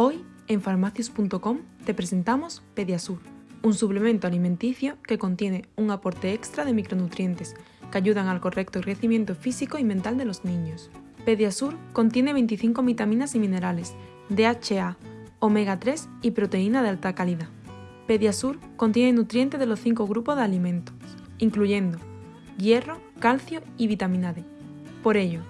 Hoy, en farmacias.com, te presentamos Pediasur, un suplemento alimenticio que contiene un aporte extra de micronutrientes que ayudan al correcto crecimiento físico y mental de los niños. Pediasur contiene 25 vitaminas y minerales, DHA, omega 3 y proteína de alta calidad. Pediasur contiene nutrientes de los cinco grupos de alimentos, incluyendo hierro, calcio y vitamina D. Por ello,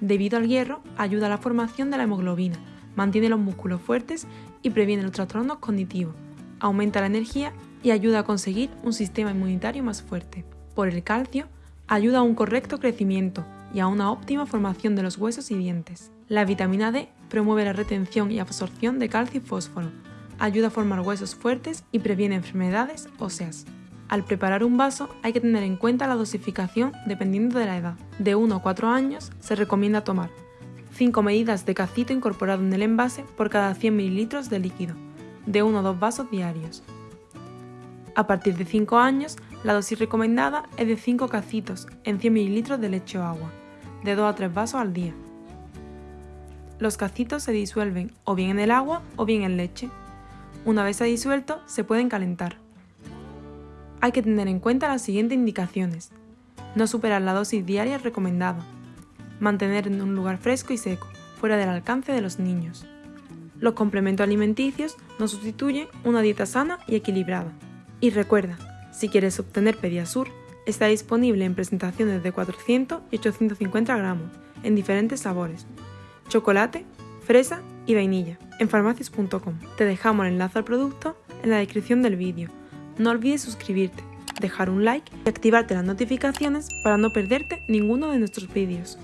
debido al hierro, ayuda a la formación de la hemoglobina, mantiene los músculos fuertes y previene los trastornos cognitivos, aumenta la energía y ayuda a conseguir un sistema inmunitario más fuerte. Por el calcio, ayuda a un correcto crecimiento y a una óptima formación de los huesos y dientes. La vitamina D promueve la retención y absorción de calcio y fósforo, ayuda a formar huesos fuertes y previene enfermedades óseas. Al preparar un vaso hay que tener en cuenta la dosificación dependiendo de la edad. De 1 a 4 años se recomienda tomar 5 medidas de cacito incorporado en el envase por cada 100 ml de líquido, de 1 a 2 vasos diarios. A partir de 5 años, la dosis recomendada es de 5 cacitos en 100 ml de leche o agua, de 2 a 3 vasos al día. Los cacitos se disuelven o bien en el agua o bien en leche. Una vez se ha disuelto, se pueden calentar. Hay que tener en cuenta las siguientes indicaciones. No superar la dosis diaria recomendada. Mantener en un lugar fresco y seco, fuera del alcance de los niños. Los complementos alimenticios no sustituyen una dieta sana y equilibrada. Y recuerda, si quieres obtener Pediasur, está disponible en presentaciones de 400 y 850 gramos, en diferentes sabores, chocolate, fresa y vainilla, en farmacias.com. Te dejamos el enlace al producto en la descripción del vídeo no olvides suscribirte, dejar un like y activarte las notificaciones para no perderte ninguno de nuestros vídeos.